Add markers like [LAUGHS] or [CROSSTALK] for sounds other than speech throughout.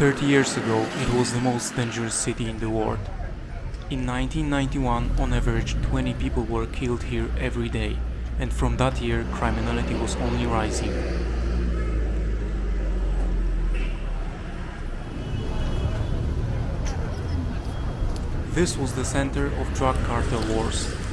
30 years ago, it was the most dangerous city in the world. In 1991, on average, 20 people were killed here every day, and from that year, criminality was only rising. This was the center of drug cartel wars,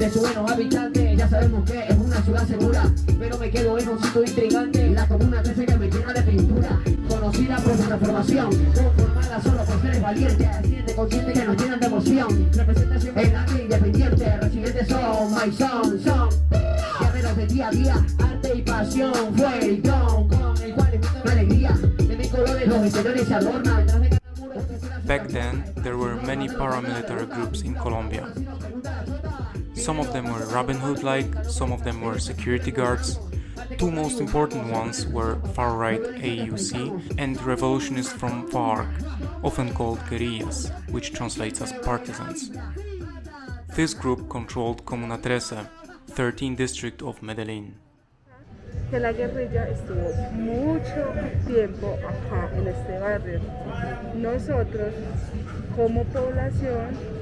de su buenos habitantes, ya sabemos que es una ciudad segura, pero me quedo en un sitio intrigante, la comuna 13 que me llena de pintura, conocida por su transformación, conformada solo por seres valientes, siente consciente que nos llenan de emoción, representación en la independiente, residentes son, my son, son, guerreros de día a día, arte y pasión, fue y don, con el cual la alegría, de mis colores los interiores se adornan, Back then, there were many paramilitary groups in Colombia. Some of them were Robin Hood like, some of them were security guards. Two most important ones were far right AUC and revolutionists from FARC, often called guerrillas, which translates as partisans. This group controlled Comuna 13, 13th district of Medellin. que la guerrilla estuvo mucho tiempo acá en este barrio. Nosotros, como población,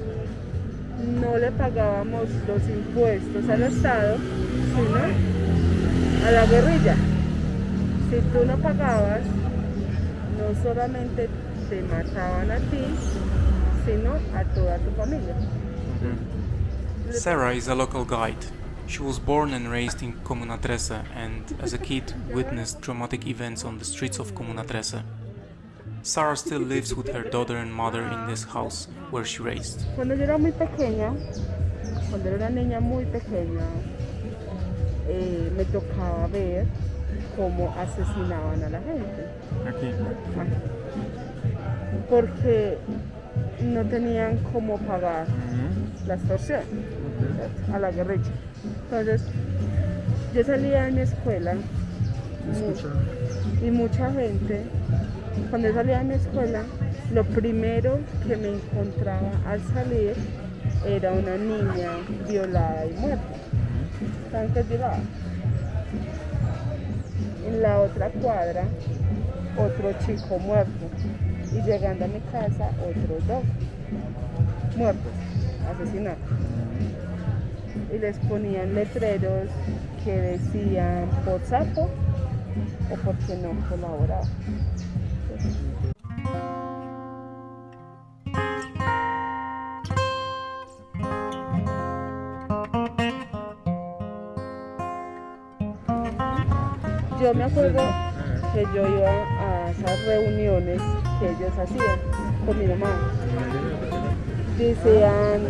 no le pagábamos los impuestos al Estado, sino a la guerrilla. Si tú no pagabas, no solamente te mataban a ti, sino a toda tu familia. Mm-hmm. Sarah is a local guide. She was born and raised in Comuna 13 and, as a kid, witnessed traumatic events on the streets of Comuna 13. Sarah still lives with her daughter and mother in this house where she raised. Cuando yo era muy pequeña, cuando era una niña muy pequeña, eh, me tocaba ver cómo asesinaban a la gente. Aquí. Porque no tenían cómo pagar la extorsión a la guerrilla. Entonces, yo salía de mi escuela mu- y mucha gente, cuando salía de mi escuela, lo primero que me encontraba al salir era una niña violada y muerta. ¿Saben qué es? En la otra cuadra, otro chico muerto. Y llegando a mi casa, otros dos muertos, asesinados. Y les ponían letreros que decían por sapo o porque no colaboraba. Me acuerdo que yo iba a esas reuniones que ellos hacían con mi mamá. Decían,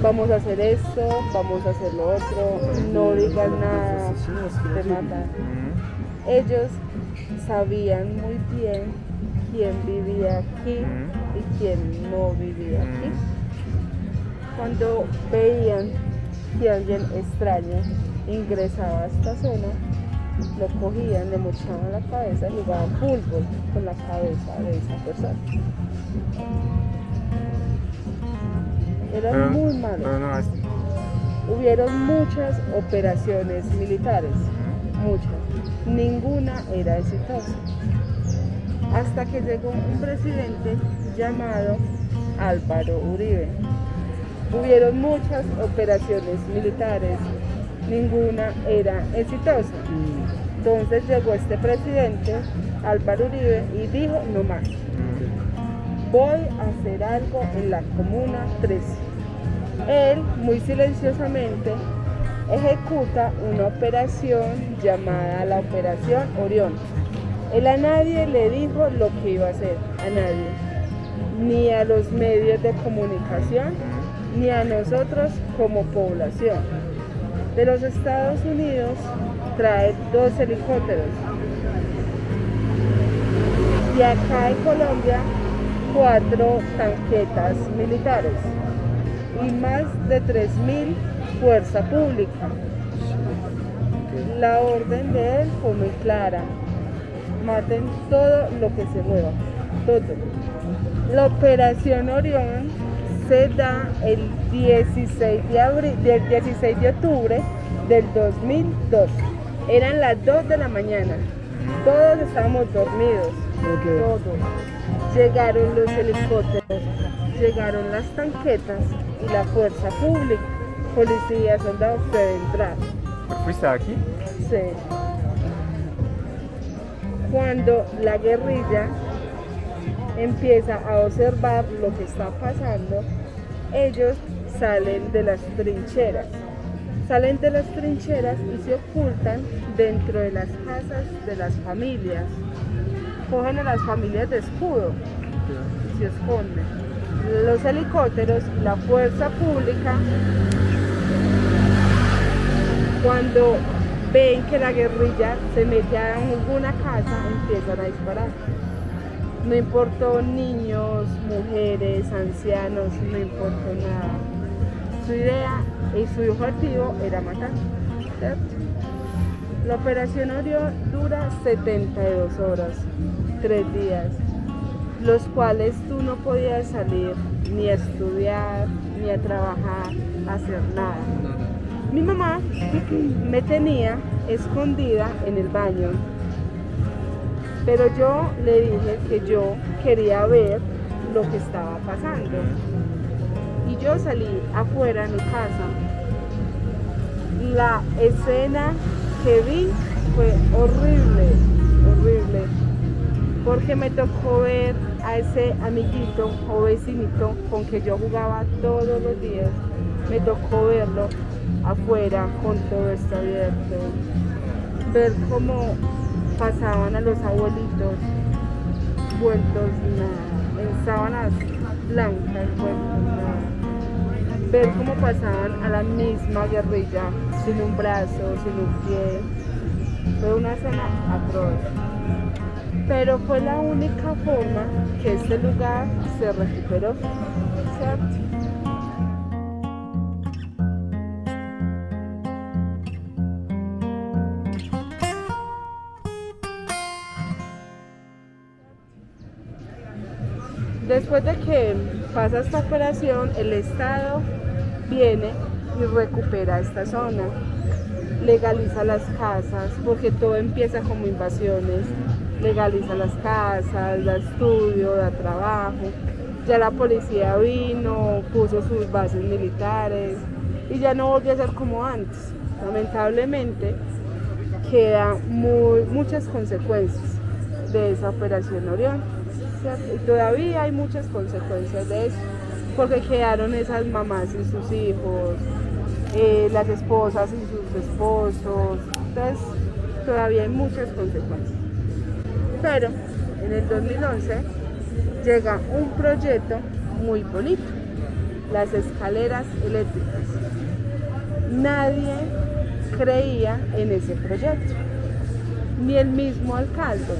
vamos a hacer esto, vamos a hacer lo otro, no digan nada, te matan. Ellos sabían muy bien quién vivía aquí y quién no vivía aquí. Cuando veían que alguien extraño ingresaba a esta zona, lo cogían, le mochaban la cabeza y jugaban fútbol con la cabeza de esa persona. Eran muy malos. Hubieron muchas operaciones militares, muchas. Ninguna era exitosa. Hasta que llegó un presidente llamado Álvaro Uribe. Hubieron muchas operaciones militares, ninguna era exitosa. Entonces llegó este presidente, Álvaro Uribe, y dijo, no más, voy a hacer algo en la Comuna 13. Él, muy silenciosamente, ejecuta una operación llamada la Operación Orión. Él a nadie le dijo lo que iba a hacer, a nadie, ni a los medios de comunicación, ni a nosotros como población. De los Estados Unidos trae dos helicópteros. Y acá en Colombia, cuatro tanquetas militares y más de 3.000 fuerza pública. La orden de él fue muy clara. Maten todo lo que se mueva. todo. La operación Orión se da el 16 de, abril, del 16 de octubre del 2002. Eran las 2 de la mañana. Todos estábamos dormidos. Todos. Llegaron los helicópteros, llegaron las tanquetas y la fuerza pública, policía, soldados, de entrar. ¿Fuiste aquí? Sí. Cuando la guerrilla empieza a observar lo que está pasando, ellos salen de las trincheras. Salen de las trincheras y se ocultan dentro de las casas de las familias. Cogen a las familias de escudo y se esconden. Los helicópteros, la fuerza pública, cuando ven que la guerrilla se mete a alguna casa, empiezan a disparar. No importó niños, mujeres, ancianos, no importó nada. Su idea y su objetivo era matar. La operación Orión dura 72 horas, 3 días, los cuales tú no podías salir ni a estudiar, ni a trabajar, a hacer nada. Mi mamá me tenía escondida en el baño pero yo le dije que yo quería ver lo que estaba pasando. Y yo salí afuera de mi casa. La escena que vi fue horrible, horrible. Porque me tocó ver a ese amiguito o vecinito con que yo jugaba todos los días. Me tocó verlo afuera con todo esto abierto. Ver cómo pasaban a los abuelitos vueltos en sábanas blancas, vueltos nada. Ver cómo pasaban a la misma guerrilla, sin un brazo, sin un pie. Fue una escena atroz. Pero fue la única forma que este lugar se recuperó. Después de que pasa esta operación, el Estado viene y recupera esta zona, legaliza las casas, porque todo empieza como invasiones, legaliza las casas, da estudio, da trabajo, ya la policía vino, puso sus bases militares y ya no volvió a ser como antes. Lamentablemente quedan muchas consecuencias de esa operación Orión y todavía hay muchas consecuencias de eso, porque quedaron esas mamás y sus hijos, eh, las esposas y sus esposos, entonces todavía hay muchas consecuencias. Pero en el 2011 llega un proyecto muy bonito, las escaleras eléctricas. Nadie creía en ese proyecto, ni el mismo alcalde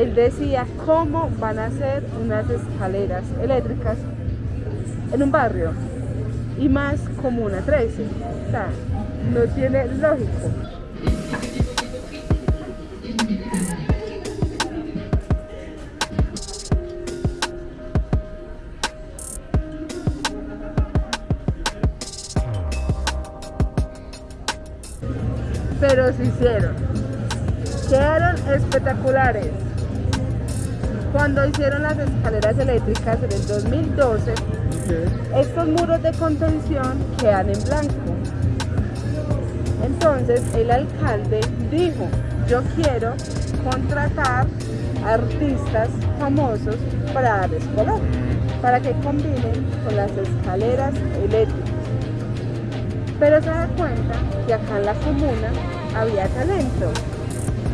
él decía cómo van a hacer unas escaleras eléctricas en un barrio y más como una 13. O sea, no tiene lógico. Pero se hicieron. Quedaron espectaculares. Cuando hicieron las escaleras eléctricas en el 2012, estos muros de contención quedan en blanco. Entonces el alcalde dijo, yo quiero contratar artistas famosos para darles color, para que combinen con las escaleras eléctricas. Pero se da cuenta que acá en la comuna había talento,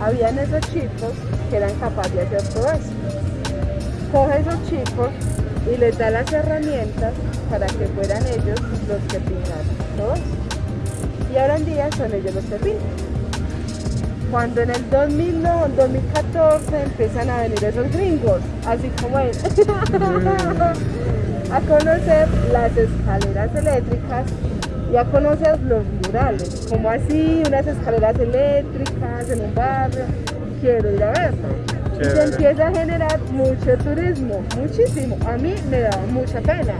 habían esos chicos que eran capaces de hacer todo eso coge esos chicos y les da las herramientas para que fueran ellos los que pintaran todo Y ahora en día son ellos los que pintan. Cuando en el 2009, 2014 empiezan a venir esos gringos, así como él, [LAUGHS] a conocer las escaleras eléctricas y a conocer los murales, como así unas escaleras eléctricas en un barrio, quiero ir a verlo se empieza a generar mucho turismo, muchísimo. A mí me da mucha pena.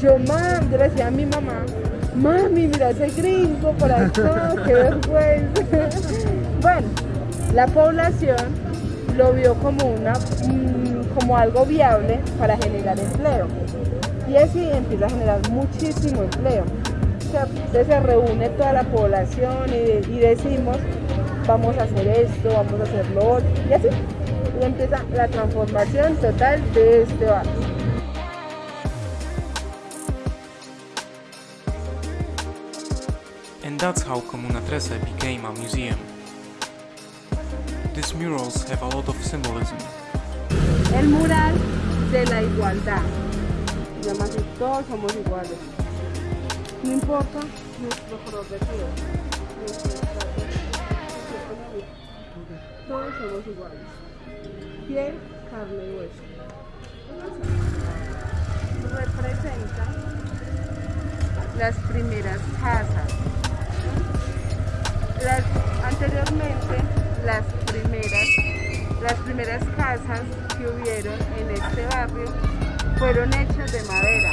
Yo, mam, yo le decía a mi mamá, mami, mira ese gringo por acá, qué vergüenza. [LAUGHS] bueno, la población lo vio como, una, mm, como algo viable para generar empleo. Y así empieza a generar muchísimo empleo. Entonces se reúne toda la población y, y decimos, vamos a hacer esto, vamos a hacer lo otro, y así. Y empieza la transformación total de este barrio. And that's how Comuna 13 became a museum. These murals have a lot of symbolism. El mural de la igualdad. Llama así, todos somos iguales. No importa nuestro color de piel, Todos somos iguales. Piel, carne y hueso. Representa las primeras casas. Anteriormente, las primeras, las primeras casas que hubieron en este barrio fueron hechas de madera.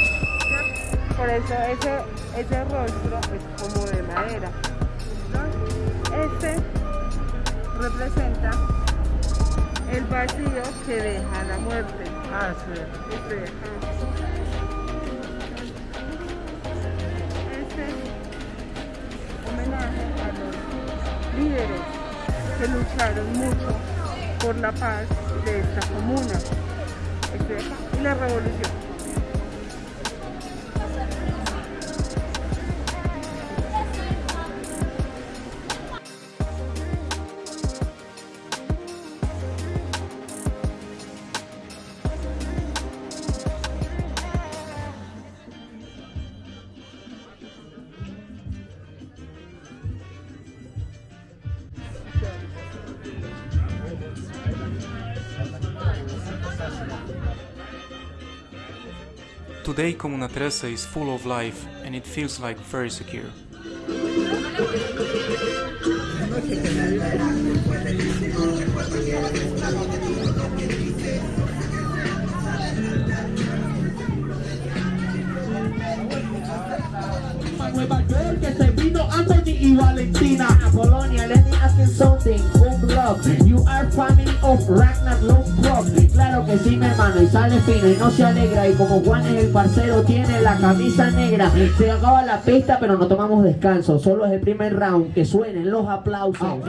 Por eso ese, ese rostro es como de madera. Este representa el vacío que deja la muerte. Ah, sí. Este. Este homenaje a los líderes que lucharon mucho por la paz de esta comuna Este y la revolución. Today Comuna 13 is full of life and it feels like very secure. Anthony y Valentina. Polonia, let me ask you something. Blog, you are family of Ragnar Claro que sí mi hermano y sale fino y no se alegra Y como Juan es el parcero tiene la camisa negra. Se acaba la pista pero no tomamos descanso Solo es el primer round, que suenen los aplausos